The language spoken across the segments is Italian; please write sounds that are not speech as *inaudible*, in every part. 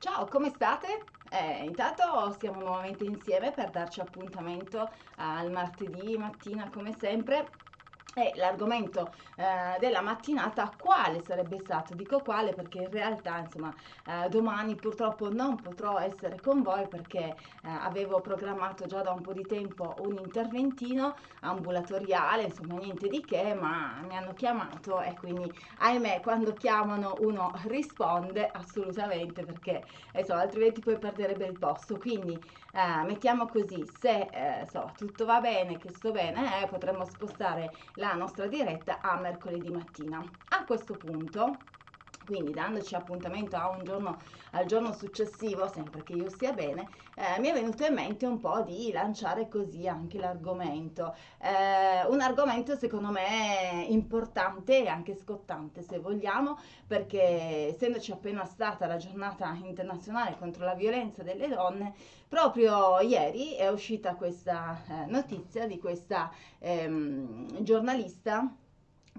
Ciao, come state? Eh, intanto siamo nuovamente insieme per darci appuntamento al martedì mattina come sempre e l'argomento eh, della mattinata quale sarebbe stato? Dico quale perché in realtà insomma eh, domani purtroppo non potrò essere con voi perché eh, avevo programmato già da un po' di tempo un interventino ambulatoriale, insomma niente di che, ma mi hanno chiamato e quindi ahimè quando chiamano uno risponde assolutamente perché insomma altrimenti poi perderebbe il posto. Quindi eh, mettiamo così, se eh, so, tutto va bene, che sto bene, eh, potremmo spostare la nostra diretta a mercoledì mattina. A questo punto quindi dandoci appuntamento a un giorno, al giorno successivo, sempre che io stia bene, eh, mi è venuto in mente un po' di lanciare così anche l'argomento. Eh, un argomento secondo me importante e anche scottante se vogliamo, perché essendoci appena stata la giornata internazionale contro la violenza delle donne, proprio ieri è uscita questa eh, notizia di questa ehm, giornalista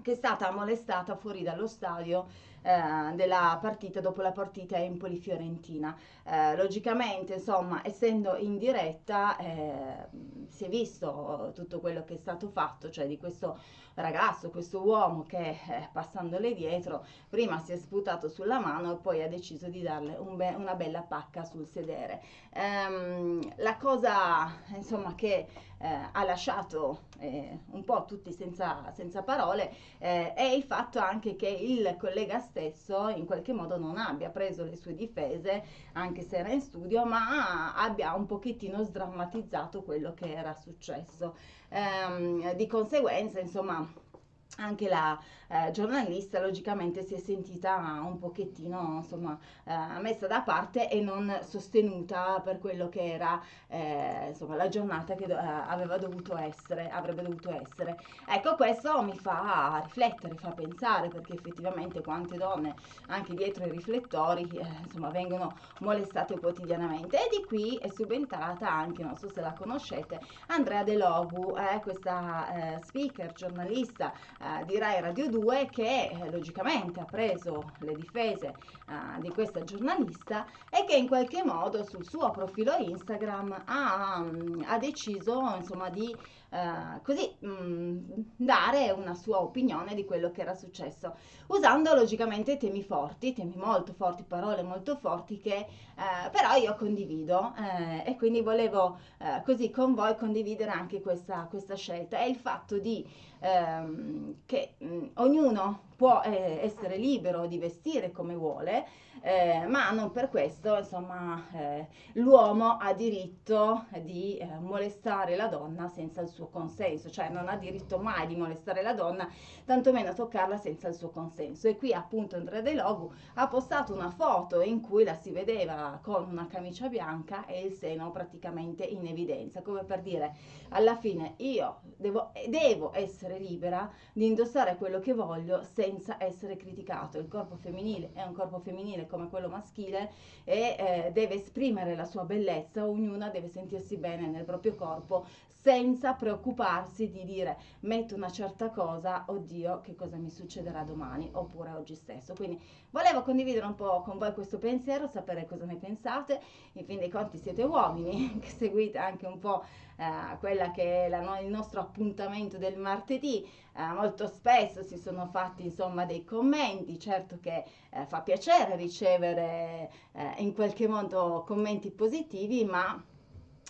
che è stata molestata fuori dallo stadio eh, della partita dopo la partita Empoli-Fiorentina. Eh, logicamente, insomma, essendo in diretta, eh, si è visto tutto quello che è stato fatto, cioè di questo ragazzo, questo uomo che eh, passandole dietro, prima si è sputato sulla mano e poi ha deciso di darle un be una bella pacca sul sedere. Ehm, cosa, insomma, che eh, ha lasciato eh, un po' tutti senza, senza parole eh, è il fatto anche che il collega stesso in qualche modo non abbia preso le sue difese, anche se era in studio, ma abbia un pochettino sdrammatizzato quello che era successo. Ehm, di conseguenza, insomma, anche la eh, giornalista logicamente si è sentita un pochettino insomma eh, messa da parte e non sostenuta per quello che era eh, insomma la giornata che do- eh, aveva dovuto essere avrebbe dovuto essere. Ecco questo mi fa riflettere fa pensare perché effettivamente quante donne anche dietro i riflettori eh, insomma vengono molestate quotidianamente. E di qui è subentrata anche non so se la conoscete Andrea De Logu eh, questa speaker giornalista di Rai Radio 2 che eh, logicamente ha preso le difese eh, di questa giornalista e che in qualche modo sul suo profilo Instagram ha, ha deciso insomma di eh, così mh, mm, dare una sua opinione di quello che era successo, usando logicamente temi forti, temi molto forti, parole molto forti che eh, però io condivido eh, e quindi volevo eh, così con voi condividere anche questa, questa scelta. È il fatto di ehm, che mh, ognuno può eh, essere libero di vestire come vuole, eh, ma non per questo, insomma, eh, l'uomo ha diritto di eh, molestare la donna senza il suo consenso, cioè non ha diritto mai di molestare la donna, tantomeno toccarla senza il suo consenso. E qui appunto Andrea De Logu ha postato una foto in cui la si vedeva con una camicia bianca e il seno praticamente in evidenza, come per dire alla fine io devo, devo essere libera di indossare quello che voglio senza essere criticato. Il corpo femminile è un corpo femminile come quello maschile e eh, deve esprimere la sua bellezza, ognuna deve sentirsi bene nel proprio corpo senza preoccuparsi di dire metto una certa cosa, oddio che cosa mi succederà domani oppure oggi stesso. Quindi volevo condividere un po' con voi questo pensiero, sapere cosa ne pensate, in fin dei conti siete uomini *laughs* che seguite anche un po' eh, quella che è la, il nostro appuntamento del martedì, eh, molto spesso si sono fatti insomma dei commenti, certo che eh, fa piacere ricevere eh, in qualche modo commenti positivi, ma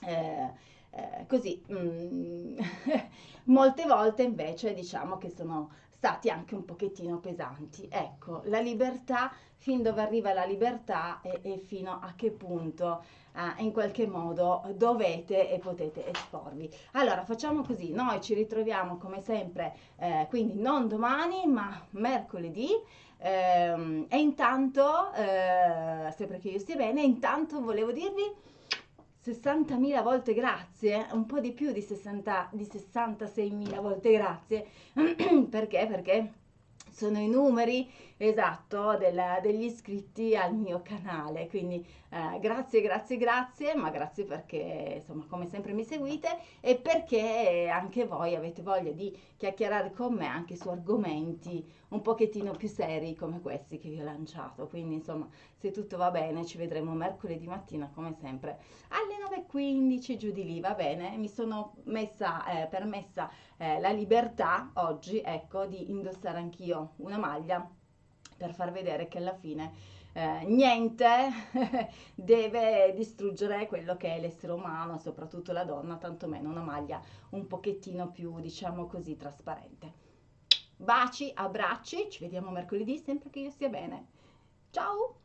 eh, eh, così mm, *laughs* molte volte invece diciamo che sono stati anche un pochettino pesanti. Ecco, la libertà, fin dove arriva la libertà e, e fino a che punto eh, in qualche modo dovete e potete esporvi. Allora, facciamo così, noi ci ritroviamo come sempre, eh, quindi non domani, ma mercoledì. Ehm, e intanto, eh, sempre che io stia bene, intanto volevo dirvi 60.000 volte grazie, un po' di più di, 60, di 66.000 volte grazie, *clears throat* perché? Perché sono i numeri esatto del, degli iscritti al mio canale. Quindi eh, grazie grazie grazie ma grazie perché insomma come sempre mi seguite e perché anche voi avete voglia di chiacchierare con me anche su argomenti un pochettino più seri come questi che vi ho lanciato. Quindi insomma se tutto va bene ci vedremo mercoledì mattina come sempre alle 9.15 giù di lì va bene? Mi sono messa eh, permessa eh, la libertà oggi ecco di indossare anch'io una maglia per far vedere che alla fine eh, niente *laughs* deve distruggere quello che è l'essere umano, soprattutto la donna, tantomeno una maglia un pochettino più, diciamo così, trasparente. Baci, abbracci, ci vediamo mercoledì, sempre che io stia bene. Ciao!